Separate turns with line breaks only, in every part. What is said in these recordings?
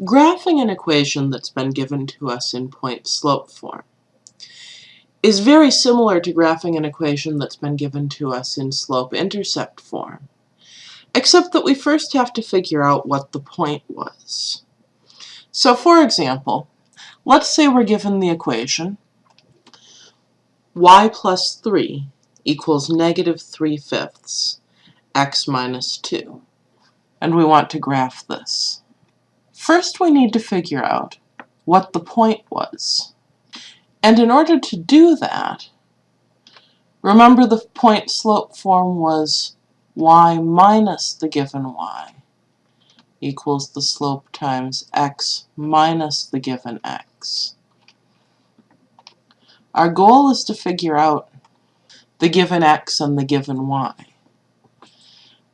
Graphing an equation that's been given to us in point-slope form is very similar to graphing an equation that's been given to us in slope-intercept form, except that we first have to figure out what the point was. So for example, let's say we're given the equation y plus 3 equals negative 3 fifths x minus 2, and we want to graph this. First we need to figure out what the point was. And in order to do that, remember the point slope form was y minus the given y equals the slope times x minus the given x. Our goal is to figure out the given x and the given y.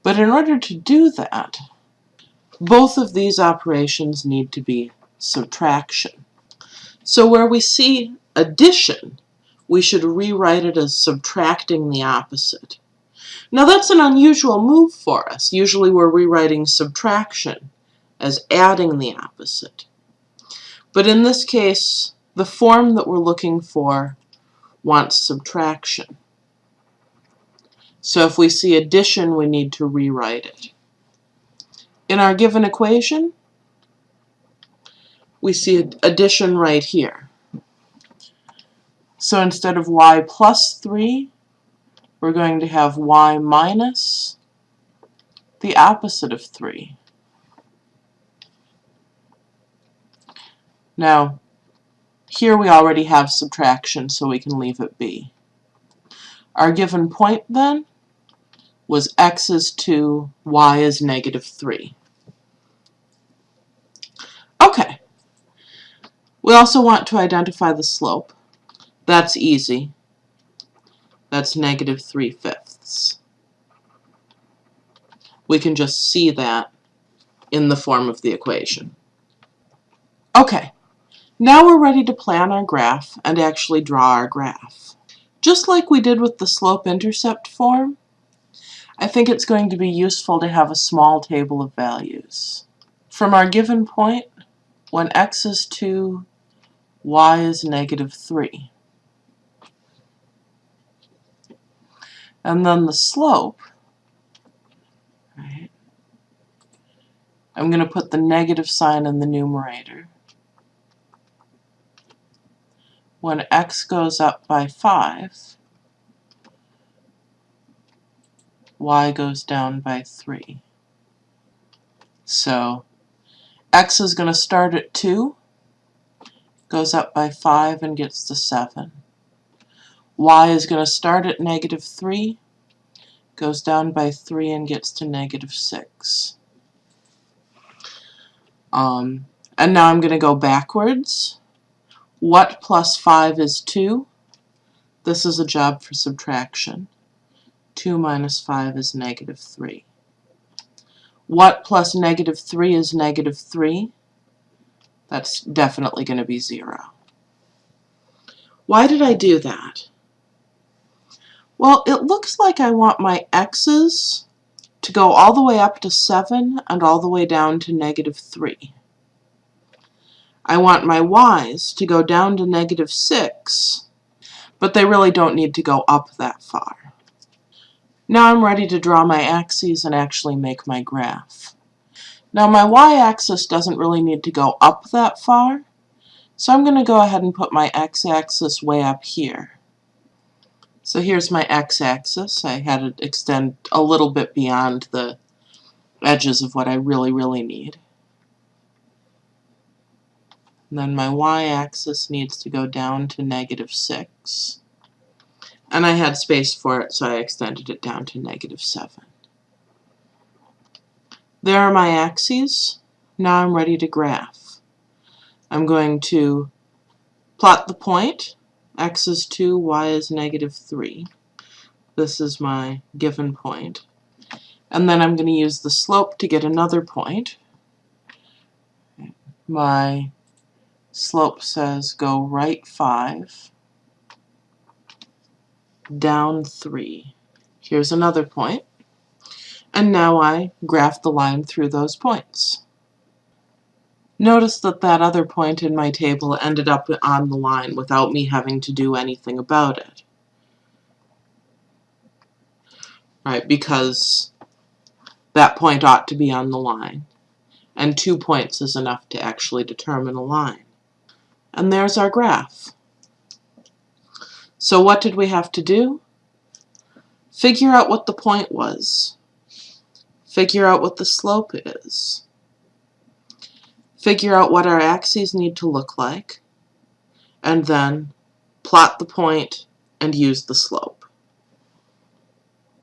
But in order to do that, both of these operations need to be subtraction. So where we see addition, we should rewrite it as subtracting the opposite. Now that's an unusual move for us. Usually we're rewriting subtraction as adding the opposite. But in this case, the form that we're looking for wants subtraction. So if we see addition, we need to rewrite it. In our given equation, we see addition right here. So instead of y plus 3, we're going to have y minus the opposite of 3. Now, here we already have subtraction, so we can leave it be. Our given point, then, was x is 2, y is negative 3. Okay. We also want to identify the slope. That's easy. That's negative 3 fifths. We can just see that in the form of the equation. Okay, now we're ready to plan our graph and actually draw our graph. Just like we did with the slope-intercept form, I think it's going to be useful to have a small table of values. From our given point, when x is 2, y is negative 3. And then the slope, right, I'm going to put the negative sign in the numerator. When x goes up by 5, y goes down by 3. So x is going to start at 2, goes up by 5 and gets to 7. y is going to start at negative 3, goes down by 3 and gets to negative 6. Um, and now I'm going to go backwards. What plus 5 is 2? This is a job for subtraction. 2 minus 5 is negative 3. What plus negative 3 is negative 3? That's definitely going to be 0. Why did I do that? Well, it looks like I want my x's to go all the way up to 7 and all the way down to negative 3. I want my y's to go down to negative 6, but they really don't need to go up that far. Now I'm ready to draw my axes and actually make my graph. Now my y-axis doesn't really need to go up that far, so I'm going to go ahead and put my x-axis way up here. So here's my x-axis. I had it extend a little bit beyond the edges of what I really, really need. And then my y-axis needs to go down to negative 6. And I had space for it, so I extended it down to negative 7. There are my axes. Now I'm ready to graph. I'm going to plot the point. x is 2, y is negative 3. This is my given point. And then I'm going to use the slope to get another point. My slope says go right 5 down 3. Here's another point. And now I graph the line through those points. Notice that that other point in my table ended up on the line without me having to do anything about it. Right, because that point ought to be on the line. And two points is enough to actually determine a line. And there's our graph. So what did we have to do? Figure out what the point was. Figure out what the slope is. Figure out what our axes need to look like. And then plot the point and use the slope.